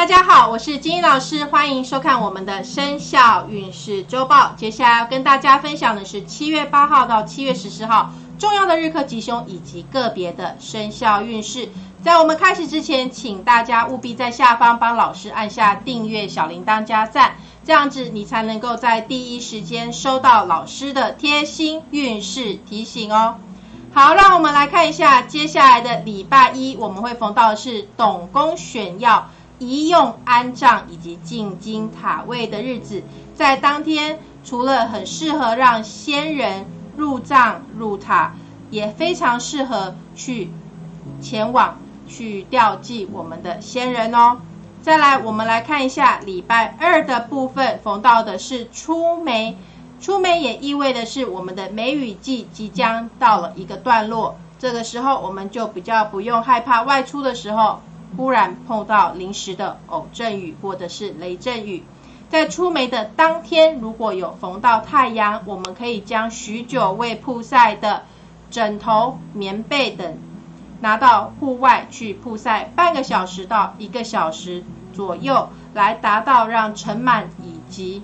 大家好，我是金英老师，欢迎收看我们的生肖运势周报。接下来要跟大家分享的是七月八号到七月十四号重要的日课吉凶以及个别的生肖运势。在我们开始之前，请大家务必在下方帮老师按下订阅、小铃铛加赞，这样子你才能够在第一时间收到老师的贴心运势提醒哦。好，让我们来看一下接下来的礼拜一，我们会逢到的是董公选要。宜用安葬以及进京塔位的日子，在当天除了很适合让先人入葬入塔，也非常适合去前往去吊祭我们的先人哦。再来，我们来看一下礼拜二的部分，逢到的是出梅，出梅也意味的是我们的梅雨季即将到了一个段落，这个时候我们就比较不用害怕外出的时候。忽然碰到临时的偶阵雨或者是雷阵雨，在出梅的当天，如果有逢到太阳，我们可以将许久未曝晒的枕头、棉被等拿到户外去曝晒半个小时到一个小时左右，来达到让尘螨以及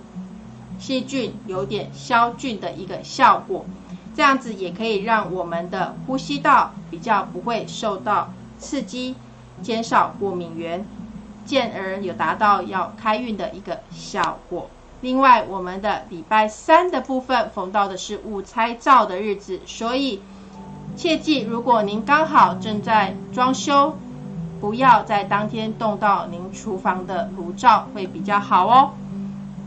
细菌有点消菌的一个效果。这样子也可以让我们的呼吸道比较不会受到刺激。减少过敏源，进而有达到要开运的一个效果。另外，我们的礼拜三的部分逢到的是午拆灶的日子，所以切记，如果您刚好正在装修，不要在当天动到您厨房的炉灶，会比较好哦。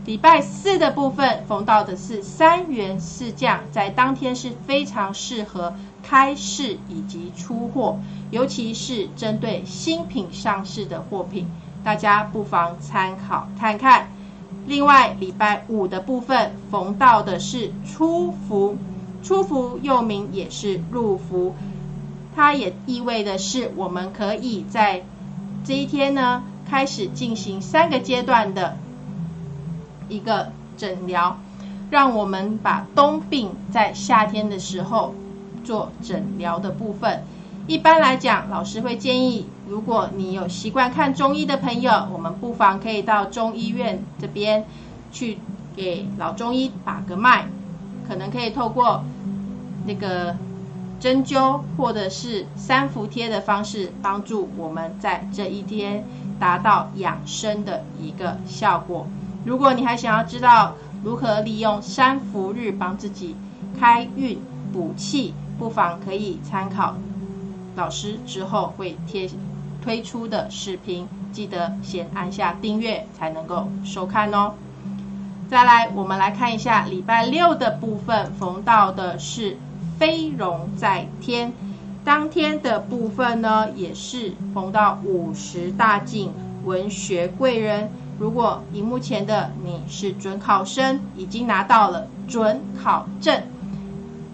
礼拜四的部分逢到的是三元四将，在当天是非常适合开市以及出货，尤其是针对新品上市的货品，大家不妨参考看看。另外，礼拜五的部分逢到的是出伏，出伏又名也是入伏，它也意味的是我们可以在这一天呢开始进行三个阶段的。一个诊疗，让我们把冬病在夏天的时候做诊疗的部分。一般来讲，老师会建议，如果你有习惯看中医的朋友，我们不妨可以到中医院这边去给老中医把个脉，可能可以透过那个针灸或者是三伏贴的方式，帮助我们在这一天达到养生的一个效果。如果你还想要知道如何利用三伏日帮自己开运补气，不妨可以参考老师之后会贴推出的视频，记得先按下订阅才能够收看哦。再来，我们来看一下礼拜六的部分，逢到的是飞龙在天，当天的部分呢，也是逢到五十大进文学贵人。如果荧幕前的你是准考生，已经拿到了准考证，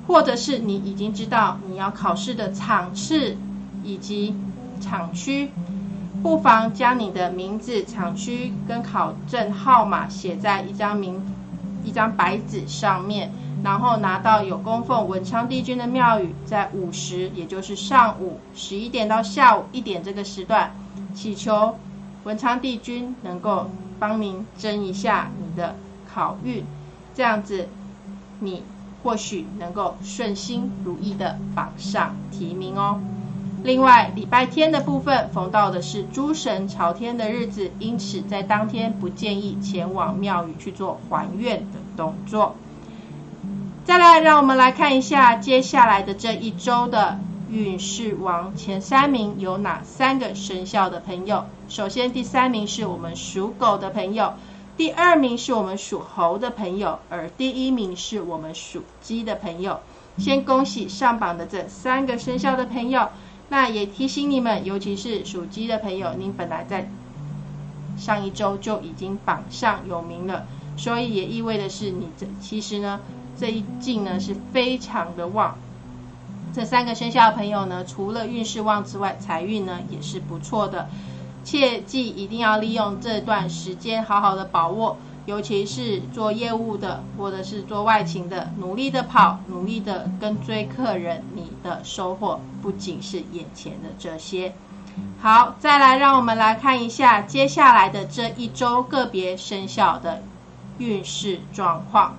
或者是你已经知道你要考试的场次以及场区，不妨将你的名字、场区跟考证号码写在一张名一张白纸上面，然后拿到有供奉文昌帝君的庙宇，在午时，也就是上午十一点到下午一点这个时段，祈求。文昌帝君能够帮您争一下你的考运，这样子你或许能够顺心如意的榜上提名哦。另外，礼拜天的部分逢到的是诸神朝天的日子，因此在当天不建议前往庙宇去做还愿的动作。再来，让我们来看一下接下来的这一周的。运势王前三名有哪三个生肖的朋友？首先，第三名是我们属狗的朋友，第二名是我们属猴的朋友，而第一名是我们属鸡的朋友。先恭喜上榜的这三个生肖的朋友。那也提醒你们，尤其是属鸡的朋友，您本来在上一周就已经榜上有名了，所以也意味的是你这其实呢这一进呢是非常的旺。这三个生肖的朋友呢，除了运势旺之外，财运呢也是不错的。切记一定要利用这段时间好好的把握，尤其是做业务的或者是做外勤的，努力的跑，努力的跟追客人，你的收获不仅是眼前的这些。好，再来让我们来看一下接下来的这一周个别生肖的运势状况。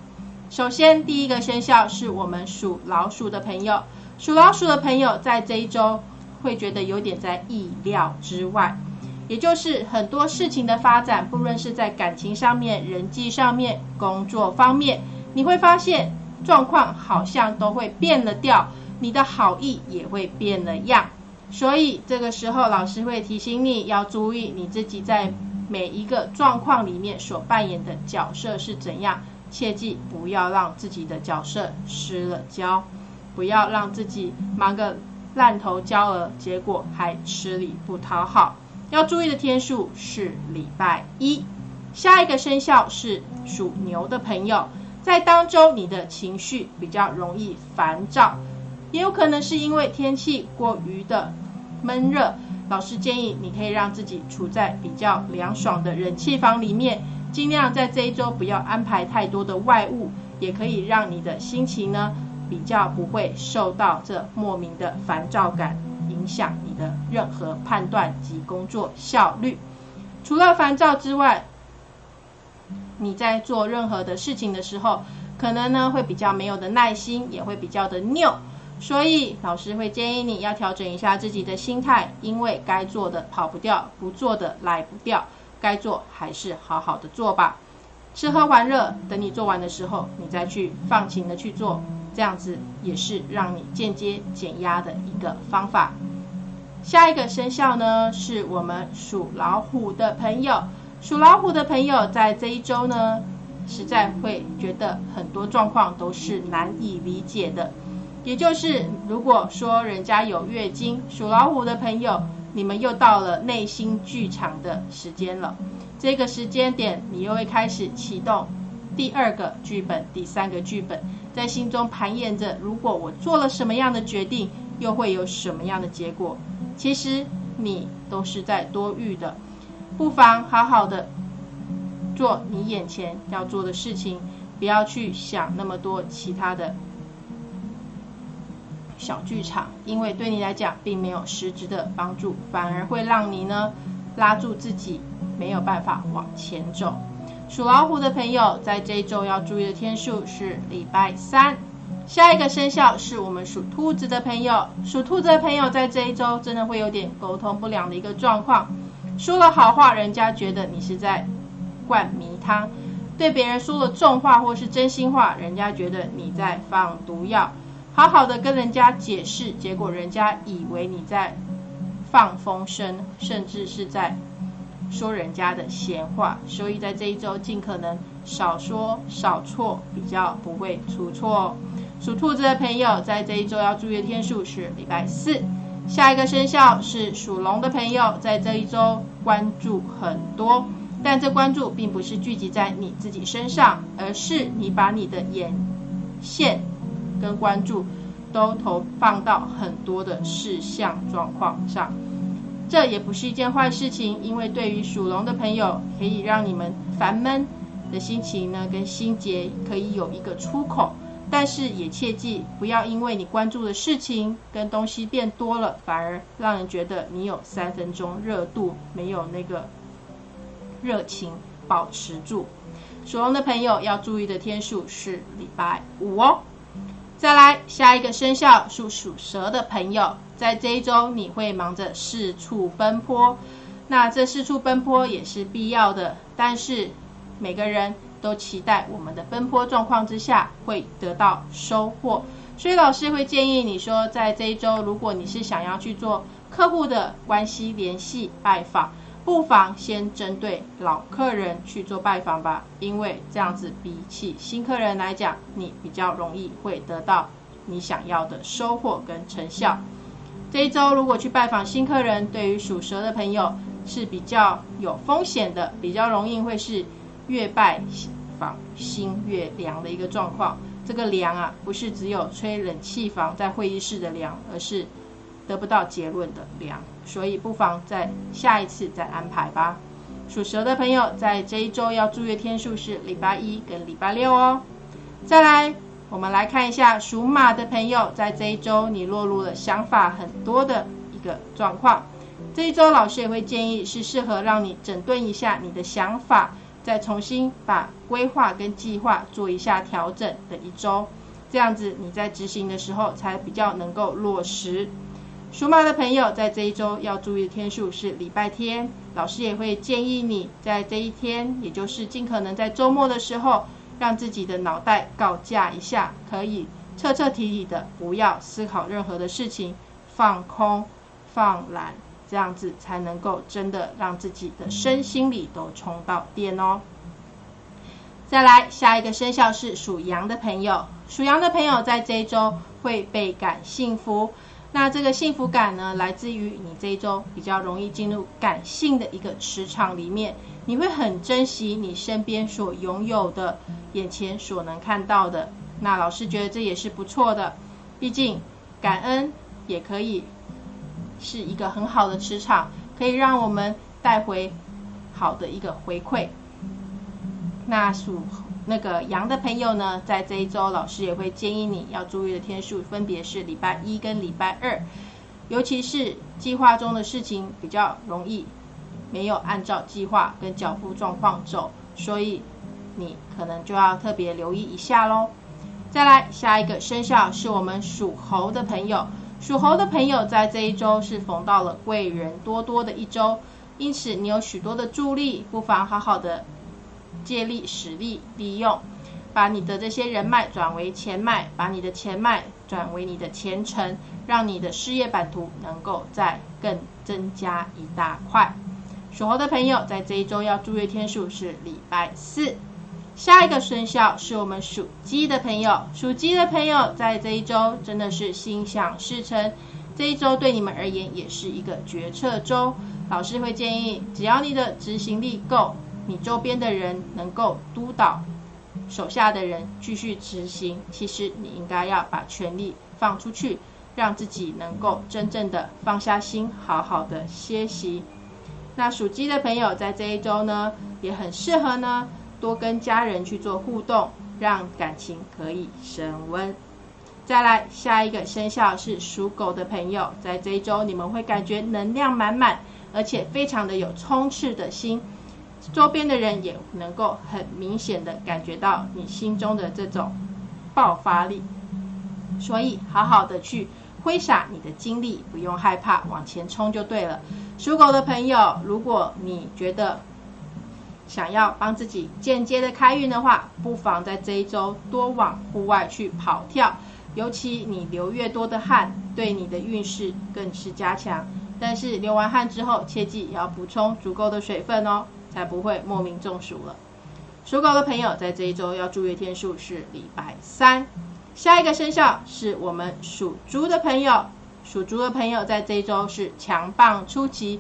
首先，第一个生肖是我们属老鼠的朋友，属老鼠的朋友在这一周会觉得有点在意料之外，也就是很多事情的发展，不论是在感情上面、人际上面、工作方面，你会发现状况好像都会变了调，你的好意也会变了样。所以这个时候，老师会提醒你要注意你自己在每一个状况里面所扮演的角色是怎样。切记不要让自己的角色失了焦，不要让自己忙个烂头焦额，结果还吃力不讨好。要注意的天数是礼拜一。下一个生肖是属牛的朋友，在当周你的情绪比较容易烦躁，也有可能是因为天气过于的闷热。老师建议你可以让自己处在比较凉爽的冷气房里面。尽量在这一周不要安排太多的外物，也可以让你的心情呢比较不会受到这莫名的烦躁感影响你的任何判断及工作效率。除了烦躁之外，你在做任何的事情的时候，可能呢会比较没有的耐心，也会比较的拗。所以老师会建议你要调整一下自己的心态，因为该做的跑不掉，不做的来不掉。该做还是好好的做吧，吃喝玩乐，等你做完的时候，你再去放情的去做，这样子也是让你间接减压的一个方法。下一个生肖呢，是我们属老虎的朋友，属老虎的朋友在这一周呢，实在会觉得很多状况都是难以理解的，也就是如果说人家有月经，属老虎的朋友。你们又到了内心剧场的时间了，这个时间点，你又会开始启动第二个剧本、第三个剧本，在心中盘演着：如果我做了什么样的决定，又会有什么样的结果？其实你都是在多虑的，不妨好好的做你眼前要做的事情，不要去想那么多其他的。小剧场，因为对你来讲并没有实质的帮助，反而会让你呢拉住自己，没有办法往前走。属老虎的朋友在这一周要注意的天数是礼拜三。下一个生肖是我们属兔子的朋友，属兔子的朋友在这一周真的会有点沟通不良的一个状况，说了好话，人家觉得你是在灌迷汤；对别人说了重话或是真心话，人家觉得你在放毒药。好好的跟人家解释，结果人家以为你在放风声，甚至是在说人家的闲话。所以在这一周，尽可能少说少错，比较不会出错。属兔子的朋友在这一周要注意的天数是礼拜四。下一个生肖是属龙的朋友，在这一周关注很多，但这关注并不是聚集在你自己身上，而是你把你的眼线。跟关注都投放到很多的事项状况上，这也不是一件坏事情，因为对于属龙的朋友，可以让你们烦闷的心情呢跟心结可以有一个出口，但是也切记不要因为你关注的事情跟东西变多了，反而让人觉得你有三分钟热度，没有那个热情保持住。属龙的朋友要注意的天数是礼拜五哦。再来下一个生肖属属蛇的朋友，在这一周你会忙着四处奔波，那这四处奔波也是必要的，但是每个人都期待我们的奔波状况之下会得到收获，所以老师会建议你说，在这一周如果你是想要去做客户的关系联系拜访。不妨先针对老客人去做拜访吧，因为这样子比起新客人来讲，你比较容易会得到你想要的收获跟成效。这一周如果去拜访新客人，对于属蛇的朋友是比较有风险的，比较容易会是越拜访心越凉的一个状况。这个凉啊，不是只有吹冷气房在会议室的凉，而是。得不到结论的凉，所以不妨在下一次再安排吧。属蛇的朋友在这一周要注意天数是礼拜一跟礼拜六哦。再来，我们来看一下属马的朋友在这一周你落入了想法很多的一个状况。这一周老师也会建议是适合让你整顿一下你的想法，再重新把规划跟计划做一下调整的一周，这样子你在执行的时候才比较能够落实。属马的朋友在这一周要注意的天数是礼拜天，老师也会建议你在这一天，也就是尽可能在周末的时候，让自己的脑袋告假一下，可以彻彻底底的不要思考任何的事情，放空、放懒，这样子才能够真的让自己的身心里都充到电哦。再来，下一个生肖是属羊的朋友，属羊的朋友在这一周会倍感幸福。那这个幸福感呢，来自于你这一周比较容易进入感性的一个磁场里面，你会很珍惜你身边所拥有的，眼前所能看到的。那老师觉得这也是不错的，毕竟感恩也可以是一个很好的磁场，可以让我们带回好的一个回馈。那属。那个羊的朋友呢，在这一周，老师也会建议你要注意的天数，分别是礼拜一跟礼拜二，尤其是计划中的事情比较容易没有按照计划跟脚步状况走，所以你可能就要特别留意一下喽。再来，下一个生肖是我们属猴的朋友，属猴的朋友在这一周是逢到了贵人多多的一周，因此你有许多的助力，不妨好好的。借力使力，利用把你的这些人脉转为钱脉，把你的钱脉转为你的前程，让你的事业版图能够再更增加一大块。属猴的朋友在这一周要注意天数是礼拜四。下一个生肖是我们属鸡的朋友，属鸡的朋友在这一周真的是心想事成，这一周对你们而言也是一个决策周。老师会建议，只要你的执行力够。你周边的人能够督导手下的人继续执行，其实你应该要把权力放出去，让自己能够真正的放下心，好好的歇息。那属鸡的朋友在这一周呢，也很适合呢，多跟家人去做互动，让感情可以升温。再来下一个生肖是属狗的朋友，在这一周你们会感觉能量满满，而且非常的有冲刺的心。周边的人也能够很明显的感觉到你心中的这种爆发力，所以好好的去挥洒你的精力，不用害怕，往前冲就对了。属狗的朋友，如果你觉得想要帮自己间接的开运的话，不妨在这一周多往户外去跑跳，尤其你流越多的汗，对你的运势更是加强。但是流完汗之后，切记也要补充足够的水分哦。才不会莫名中暑了。属狗的朋友在这一周要注意天数是礼拜三。下一个生肖是我们属猪的朋友，属猪的朋友在这一周是强棒出奇，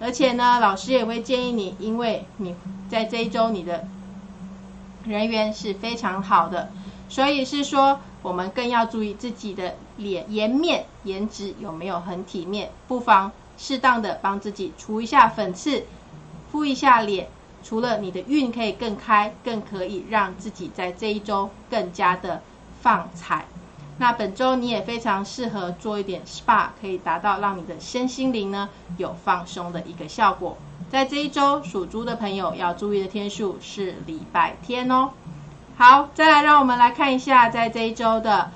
而且呢，老师也会建议你，因为你在这一周你的人缘是非常好的，所以是说我们更要注意自己的脸颜面颜值有没有很体面，不妨适当的帮自己除一下粉刺。敷一下脸，除了你的运可以更开，更可以让自己在这一周更加的放彩。那本周你也非常适合做一点 SPA，可以达到让你的身心灵呢有放松的一个效果。在这一周属猪的朋友要注意的天数是礼拜天哦。好，再来让我们来看一下，在这一周的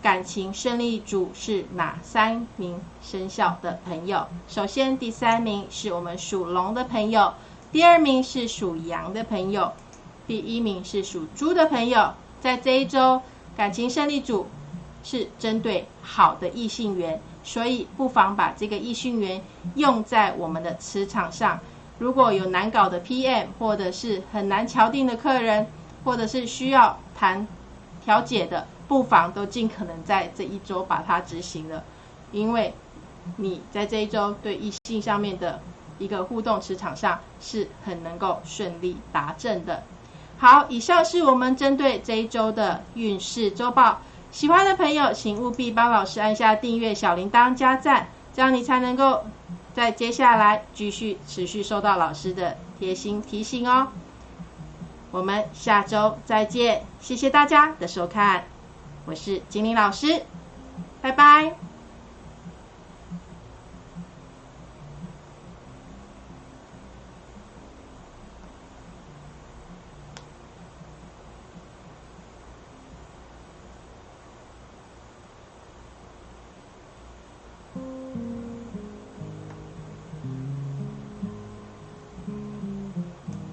感情胜利组是哪三名生肖的朋友。首先第三名是我们属龙的朋友。第二名是属羊的朋友，第一名是属猪的朋友。在这一周，感情胜利组是针对好的异性缘，所以不妨把这个异性缘用在我们的磁场上。如果有难搞的 PM，或者是很难敲定的客人，或者是需要谈调解的，不妨都尽可能在这一周把它执行了，因为你在这一周对异性上面的。一个互动磁场上是很能够顺利达阵的。好，以上是我们针对这一周的运势周报。喜欢的朋友，请务必帮老师按下订阅、小铃铛、加赞，这样你才能够在接下来继续持续收到老师的贴心提醒哦。我们下周再见，谢谢大家的收看，我是精灵老师，拜拜。